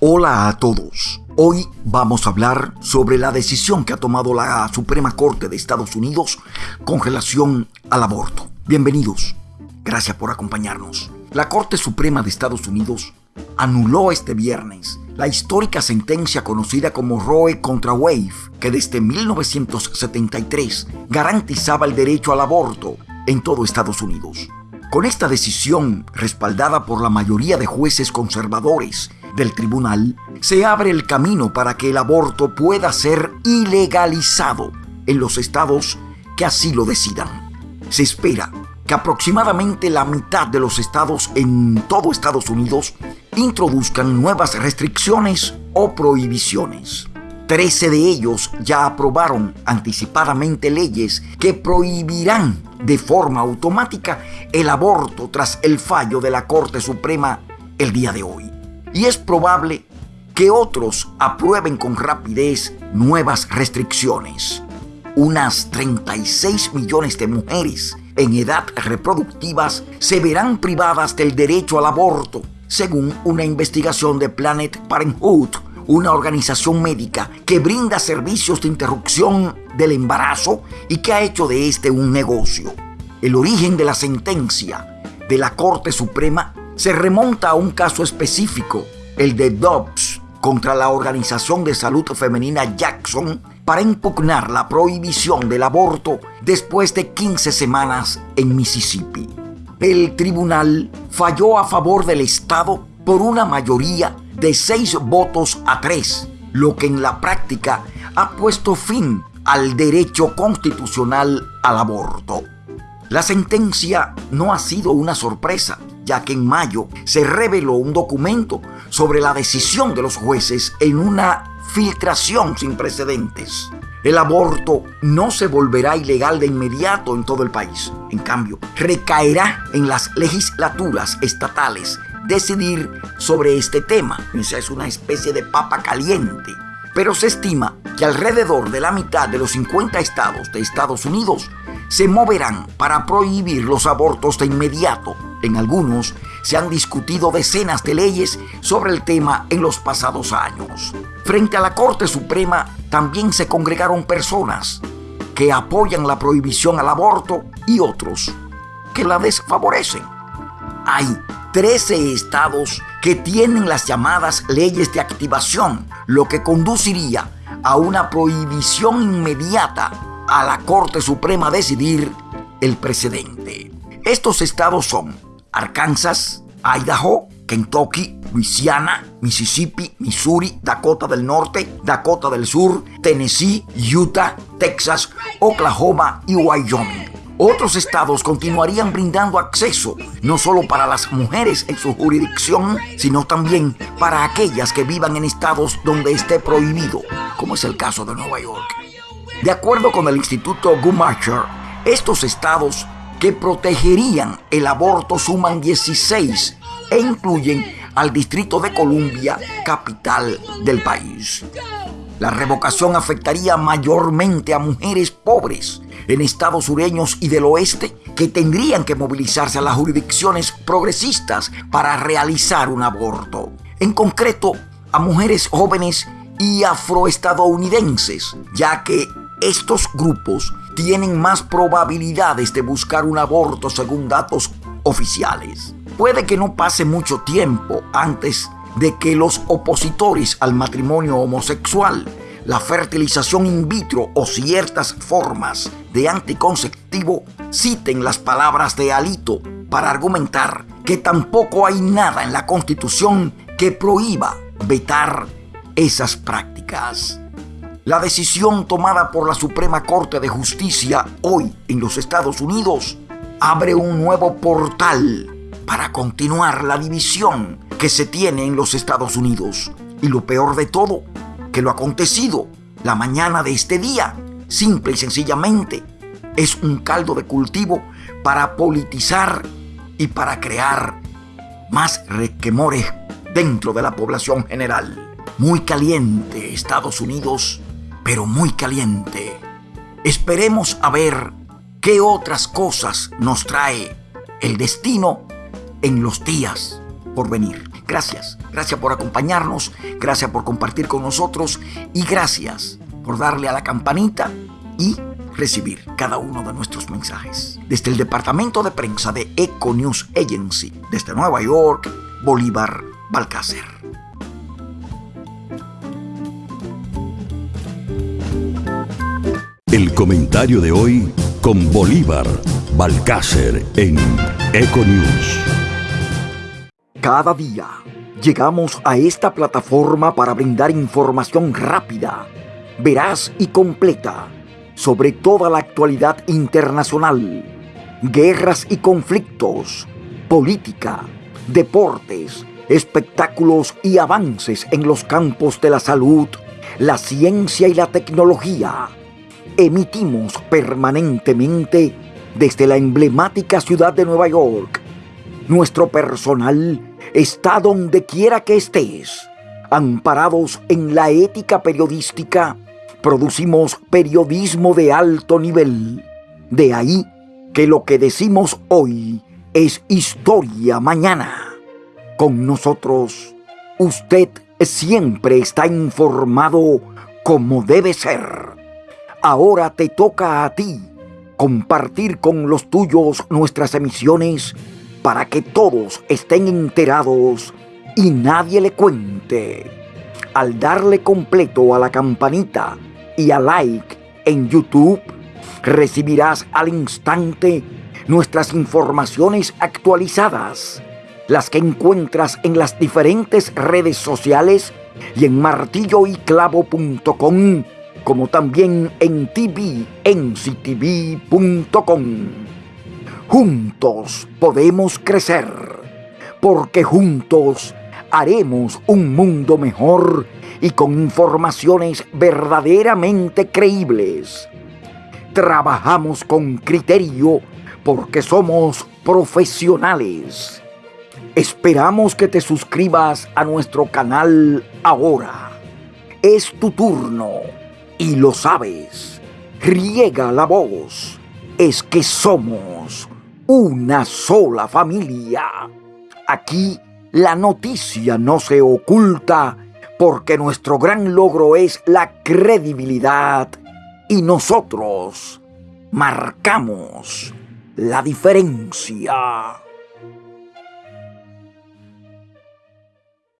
Hola a todos. Hoy vamos a hablar sobre la decisión que ha tomado la Suprema Corte de Estados Unidos con relación al aborto. Bienvenidos. Gracias por acompañarnos. La Corte Suprema de Estados Unidos anuló este viernes la histórica sentencia conocida como Roe contra Wade, que desde 1973 garantizaba el derecho al aborto en todo Estados Unidos. Con esta decisión, respaldada por la mayoría de jueces conservadores del tribunal, se abre el camino para que el aborto pueda ser ilegalizado en los estados que así lo decidan. Se espera que aproximadamente la mitad de los estados en todo Estados Unidos introduzcan nuevas restricciones o prohibiciones. Trece de ellos ya aprobaron anticipadamente leyes que prohibirán de forma automática el aborto tras el fallo de la Corte Suprema el día de hoy. Y es probable que otros aprueben con rapidez nuevas restricciones. Unas 36 millones de mujeres en edad reproductivas se verán privadas del derecho al aborto, según una investigación de Planet Parenthood, una organización médica que brinda servicios de interrupción del embarazo y que ha hecho de este un negocio. El origen de la sentencia de la Corte Suprema se remonta a un caso específico, el de Dobbs contra la Organización de Salud Femenina Jackson para impugnar la prohibición del aborto después de 15 semanas en Mississippi. El tribunal falló a favor del Estado por una mayoría de seis votos a tres, lo que en la práctica ha puesto fin al derecho constitucional al aborto. La sentencia no ha sido una sorpresa, ya que en mayo se reveló un documento sobre la decisión de los jueces en una filtración sin precedentes. El aborto no se volverá ilegal de inmediato en todo el país. En cambio, recaerá en las legislaturas estatales decidir sobre este tema. Esa es una especie de papa caliente. Pero se estima que alrededor de la mitad de los 50 estados de Estados Unidos se moverán para prohibir los abortos de inmediato. En algunos se han discutido decenas de leyes sobre el tema en los pasados años. Frente a la Corte Suprema también se congregaron personas que apoyan la prohibición al aborto y otros que la desfavorecen. Hay 13 estados que tienen las llamadas leyes de activación, lo que conduciría a una prohibición inmediata a la Corte Suprema decidir el precedente. Estos estados son Arkansas, Idaho, Kentucky, Louisiana, Mississippi, Missouri, Dakota del Norte, Dakota del Sur, Tennessee, Utah, Texas, Oklahoma y Wyoming. Otros estados continuarían brindando acceso no solo para las mujeres en su jurisdicción, sino también para aquellas que vivan en estados donde esté prohibido, como es el caso de Nueva York. De acuerdo con el Instituto Gumacher, estos estados que protegerían el aborto suman 16 e incluyen al Distrito de Columbia, capital del país. La revocación afectaría mayormente a mujeres pobres en estados sureños y del oeste que tendrían que movilizarse a las jurisdicciones progresistas para realizar un aborto. En concreto, a mujeres jóvenes y afroestadounidenses, ya que estos grupos tienen más probabilidades de buscar un aborto según datos oficiales. Puede que no pase mucho tiempo antes de que los opositores al matrimonio homosexual, la fertilización in vitro o ciertas formas de anticonceptivo citen las palabras de Alito para argumentar que tampoco hay nada en la Constitución que prohíba vetar esas prácticas. La decisión tomada por la Suprema Corte de Justicia hoy en los Estados Unidos abre un nuevo portal para continuar la división que se tiene en los Estados Unidos. Y lo peor de todo, que lo acontecido la mañana de este día, simple y sencillamente, es un caldo de cultivo para politizar y para crear más requemores dentro de la población general. Muy caliente Estados Unidos pero muy caliente. Esperemos a ver qué otras cosas nos trae el destino en los días por venir. Gracias Gracias, por acompañarnos, gracias por compartir con nosotros y gracias por darle a la campanita y recibir cada uno de nuestros mensajes. Desde el departamento de prensa de Eco News Agency, desde Nueva York, Bolívar Balcácer. El comentario de hoy con Bolívar Balcácer en Econews. Cada día llegamos a esta plataforma para brindar información rápida, veraz y completa sobre toda la actualidad internacional, guerras y conflictos, política, deportes, espectáculos y avances en los campos de la salud, la ciencia y la tecnología. Emitimos permanentemente desde la emblemática ciudad de Nueva York. Nuestro personal está donde quiera que estés. Amparados en la ética periodística, producimos periodismo de alto nivel. De ahí que lo que decimos hoy es historia mañana. Con nosotros, usted siempre está informado como debe ser. Ahora te toca a ti compartir con los tuyos nuestras emisiones para que todos estén enterados y nadie le cuente. Al darle completo a la campanita y a like en YouTube, recibirás al instante nuestras informaciones actualizadas, las que encuentras en las diferentes redes sociales y en martilloyclavo.com, como también en tvnctv.com. Juntos podemos crecer, porque juntos haremos un mundo mejor y con informaciones verdaderamente creíbles. Trabajamos con criterio porque somos profesionales. Esperamos que te suscribas a nuestro canal ahora. Es tu turno y lo sabes. Riega la voz. Es que somos una sola familia. Aquí la noticia no se oculta porque nuestro gran logro es la credibilidad y nosotros marcamos la diferencia.